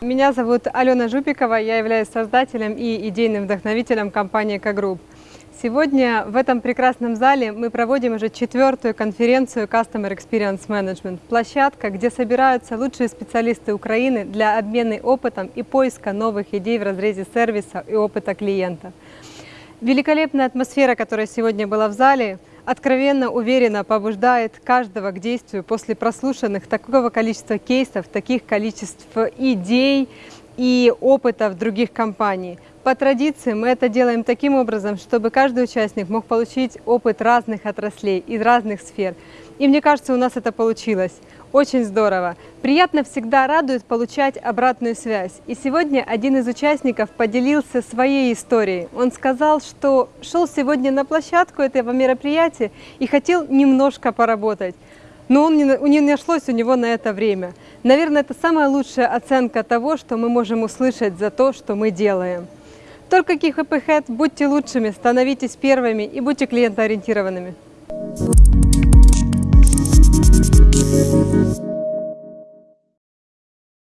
Меня зовут Алена Жупикова, я являюсь создателем и идейным вдохновителем компании «Экогрупп». Сегодня в этом прекрасном зале мы проводим уже четвертую конференцию Customer Experience Management. Площадка, где собираются лучшие специалисты Украины для обмена опытом и поиска новых идей в разрезе сервиса и опыта клиента. Великолепная атмосфера, которая сегодня была в зале, откровенно уверенно побуждает каждого к действию после прослушанных такого количества кейсов, таких количеств идей и опытов других компаний. По традиции мы это делаем таким образом, чтобы каждый участник мог получить опыт разных отраслей из разных сфер. И мне кажется, у нас это получилось. Очень здорово. Приятно всегда радует получать обратную связь. И сегодня один из участников поделился своей историей. Он сказал, что шел сегодня на площадку этого мероприятия и хотел немножко поработать. Но он не, не нашлось у него на это время. Наверное, это самая лучшая оценка того, что мы можем услышать за то, что мы делаем. Только KeepHappyHead, будьте лучшими, становитесь первыми и будьте клиентоориентированными. Thank.